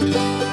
Música